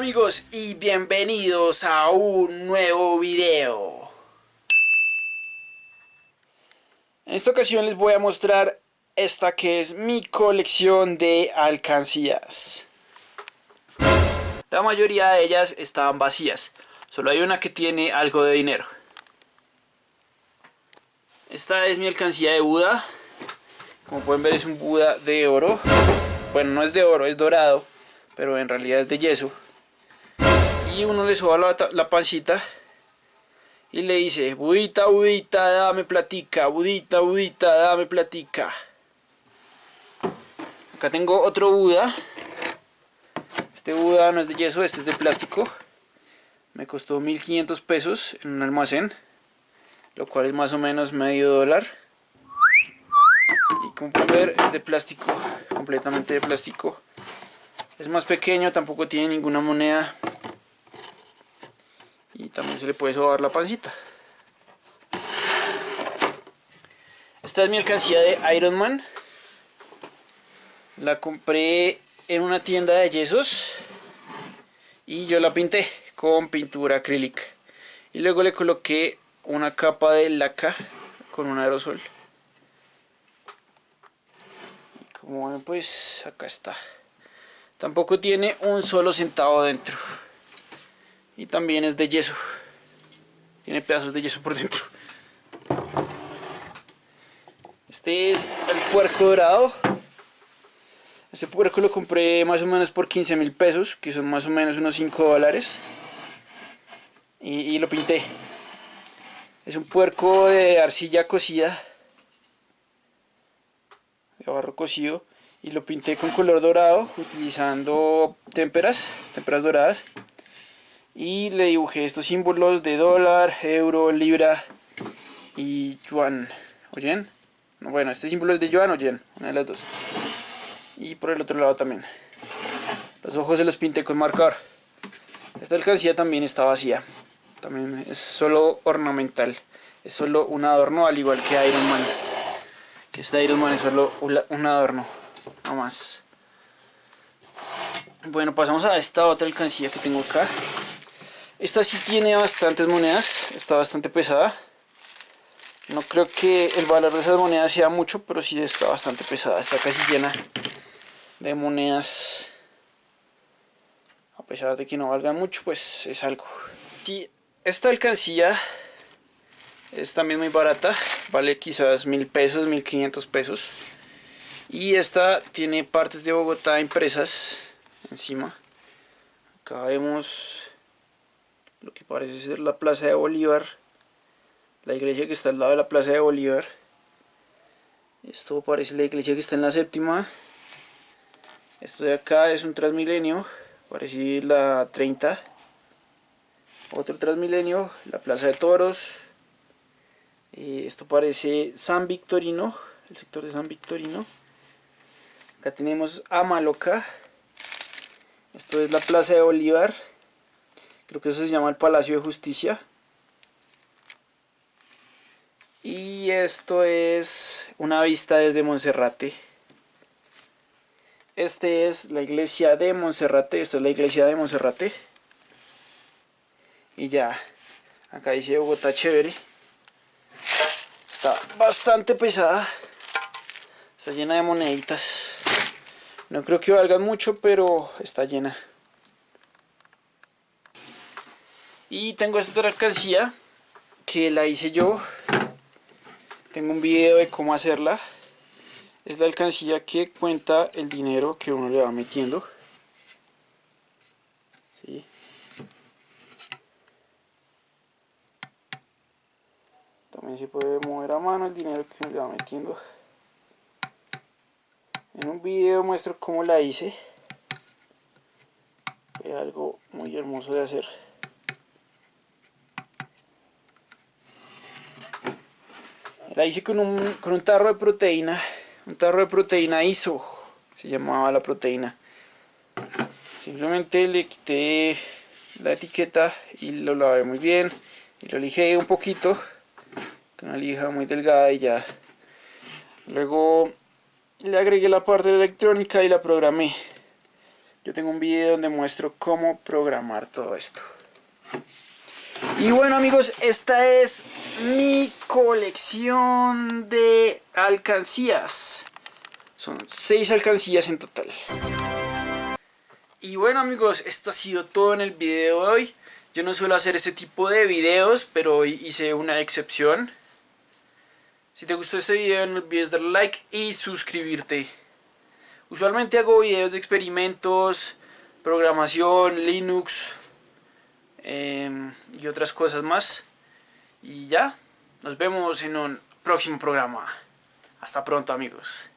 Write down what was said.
amigos y bienvenidos a un nuevo video. En esta ocasión les voy a mostrar esta que es mi colección de alcancías. La mayoría de ellas estaban vacías, solo hay una que tiene algo de dinero. Esta es mi alcancía de Buda, como pueden ver es un Buda de oro, bueno no es de oro, es dorado, pero en realidad es de yeso y uno le soba la, pancita y le dice, budita, budita, dame platica, budita, budita, dame platica. Acá tengo otro Buda. Este Buda no es de yeso, este es de plástico. Me costó 1500 pesos en un almacén, lo cual es más o menos medio dólar. Y como pueden ver es de plástico, completamente de plástico. Es más pequeño, tampoco tiene ninguna moneda y también se le puede sobar la pancita. Esta es mi alcancía de Iron Man. La compré en una tienda de yesos y yo la pinté con pintura acrílica. Y luego le coloqué una capa de laca con un aerosol. Y como ven pues acá está. Tampoco tiene un solo centavo dentro y también es de yeso. Tiene pedazos de yeso por dentro. Este es el puerco dorado. Este puerco lo compré más o menos por 15 mil pesos que son más o menos unos 5 dólares. Y, lo pinté. Es un puerco de arcilla cocida. De barro cocido. Y lo pinté con color dorado utilizando témperas, témperas doradas y le dibujé estos símbolos de dólar, euro, libra y yuan o yen. Bueno, este símbolo es de yuan o yen, una de las dos. Y por el otro lado también. Los ojos se los pinté con marcador. Esta alcancía también está vacía. También es solo ornamental. Es solo un adorno al igual que Iron Man. Que este Iron Man es solo un adorno. No más. Bueno, pasamos a esta otra alcancía que tengo acá. Esta sí tiene bastantes monedas, está bastante pesada. No creo que el valor de esas monedas sea mucho, pero sí está bastante pesada. Está casi llena de monedas. A pesar de que no valga mucho, pues es algo. Esta alcancía es también muy barata. Vale quizás mil pesos, mil quinientos pesos. Y esta tiene partes de Bogotá impresas encima. Acá vemos lo que parece ser la plaza de Bolívar la iglesia que está al lado de la plaza de Bolívar. Esto parece la iglesia que está en la séptima. Esto de acá es un transmilenio parece la 30 otro transmilenio la plaza de toros. Eh, esto parece San Victorino el sector de San Victorino. Acá tenemos Amaloca. Esto es la plaza de Bolívar creo que eso se llama el Palacio de Justicia. Y esto es una vista desde Monserrate. Este es la iglesia de Monserrate, esta es la iglesia de Monserrate. Y ya acá dice Bogotá chévere. Está bastante pesada. Está llena de moneditas. No creo que valgan mucho pero está llena y tengo esta otra alcancía que la hice yo. Tengo un video de cómo hacerla. Es la alcancía que cuenta el dinero que uno le va metiendo. ¿Sí? también se puede mover a mano el dinero que uno le va metiendo. En un video muestro cómo la hice. Fue algo muy hermoso de hacer La hice con un, con un tarro de proteína, un tarro de proteína ISO, se llamaba la proteína. Simplemente le quité la etiqueta y lo lavé muy bien y lo lijé un poquito con una lija muy delgada y ya. Luego le agregué la parte electrónica y la programé. yo tengo un video donde muestro cómo programar todo esto. Y bueno amigos, esta es mi colección de alcancías. Son seis alcancías en total. Y bueno amigos, esto ha sido todo en el video de hoy. Yo no suelo hacer ese tipo de videos, pero hoy hice una excepción. Si te gustó este video no olvides darle like y suscribirte. Usualmente hago videos de experimentos, programación, Linux em, y otras cosas más. Y ya, nos vemos en un próximo programa. Hasta pronto amigos.